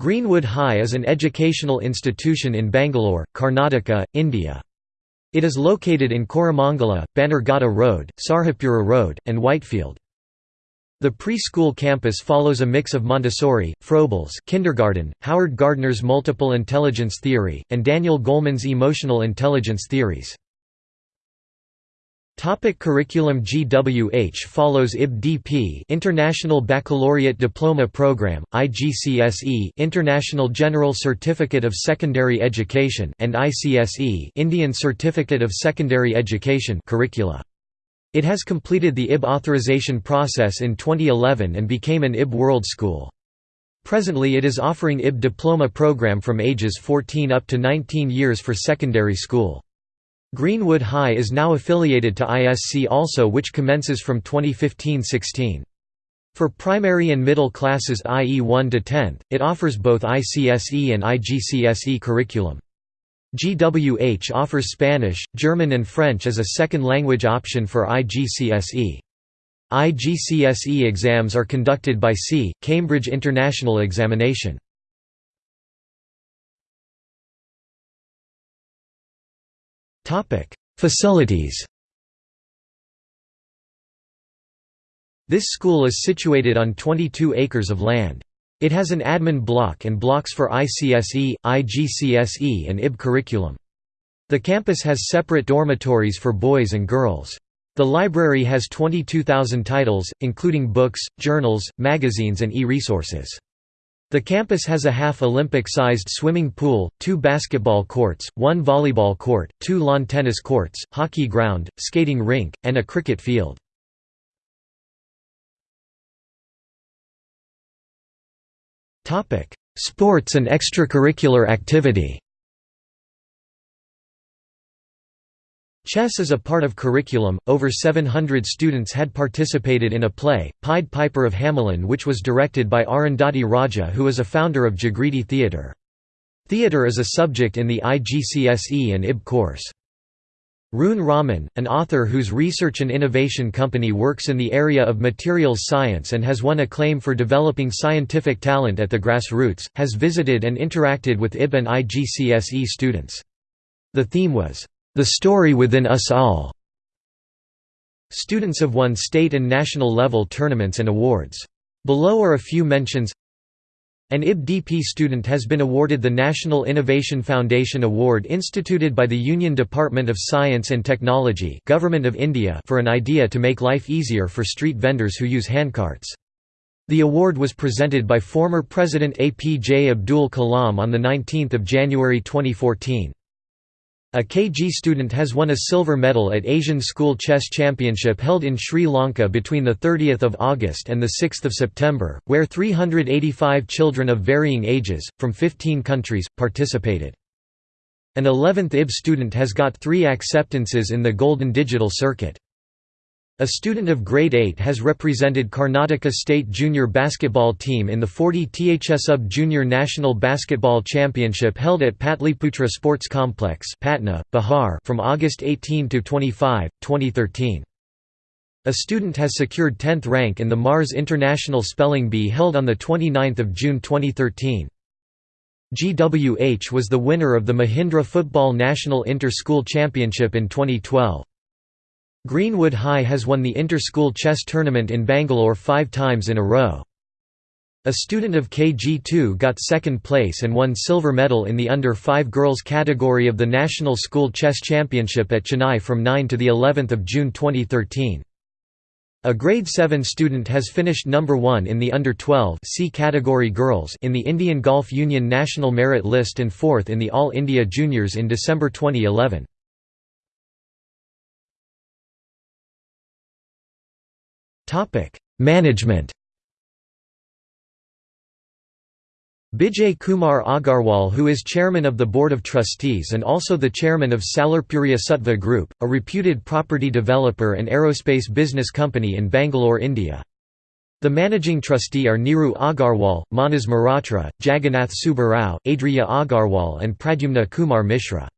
Greenwood High is an educational institution in Bangalore, Karnataka, India. It is located in Koramangala, Bannerghatta Road, Sarjapura Road, and Whitefield. The preschool campus follows a mix of Montessori, Froebel's kindergarten, Howard Gardner's multiple intelligence theory, and Daniel Goleman's emotional intelligence theories. Topic curriculum GWH follows IB-DP International Baccalaureate Diploma Program, IGCSE International General Certificate of Secondary Education and ICSE Indian Certificate of Secondary Education curricula. It has completed the IB authorization process in 2011 and became an IB World School. Presently it is offering IB diploma program from ages 14 up to 19 years for secondary school. Greenwood High is now affiliated to ISC also which commences from 2015–16. For primary and middle classes i.e. 1 to 10th, it offers both ICSE and IGCSE curriculum. GWH offers Spanish, German and French as a second language option for IGCSE. IGCSE exams are conducted by C. Cambridge International Examination. Facilities This school is situated on 22 acres of land. It has an admin block and blocks for ICSE, IGCSE and IB curriculum. The campus has separate dormitories for boys and girls. The library has 22,000 titles, including books, journals, magazines and e-resources. The campus has a half-Olympic-sized swimming pool, two basketball courts, one volleyball court, two lawn tennis courts, hockey ground, skating rink, and a cricket field. Sports and extracurricular activity Chess is a part of curriculum. Over 700 students had participated in a play, Pied Piper of Hamelin, which was directed by Arundhati Raja, who is a founder of Jagriti Theatre. Theatre is a subject in the IGCSE and IB course. Rune Raman, an author whose research and innovation company works in the area of materials science and has won acclaim for developing scientific talent at the grassroots, has visited and interacted with IB and IGCSE students. The theme was, the Story Within Us All. Students have won state and national level tournaments and awards. Below are a few mentions An IB-DP student has been awarded the National Innovation Foundation Award instituted by the Union Department of Science and Technology Government of India for an idea to make life easier for street vendors who use handcarts. The award was presented by former President APJ Abdul Kalam on 19 January 2014. A KG student has won a silver medal at Asian School Chess Championship held in Sri Lanka between 30 August and 6 September, where 385 children of varying ages, from 15 countries, participated. An 11th IB student has got three acceptances in the Golden Digital Circuit. A student of grade 8 has represented Karnataka State Junior Basketball Team in the 40 THSUB Junior National Basketball Championship held at Patliputra Sports Complex Patna, Bihar from August 18 to 25, 2013. A student has secured 10th rank in the Mars International Spelling Bee held on 29 June 2013. GWH was the winner of the Mahindra Football National Inter-School Championship in 2012. Greenwood High has won the inter-school chess tournament in Bangalore five times in a row. A student of KG2 got second place and won silver medal in the under-5 girls category of the National School Chess Championship at Chennai from 9 to the 11th of June 2013. A grade 7 student has finished number 1 in the under-12 C category girls in the Indian Golf Union National Merit List and 4th in the All India Juniors in December 2011. Management Bijay Kumar Agarwal who is chairman of the Board of Trustees and also the chairman of Salarpuria Sattva Group, a reputed property developer and aerospace business company in Bangalore, India. The managing trustee are Niru Agarwal, Manas Mehrotra, Jagannath Subbarao, Aditya Agarwal and Pradyumna Kumar Mishra.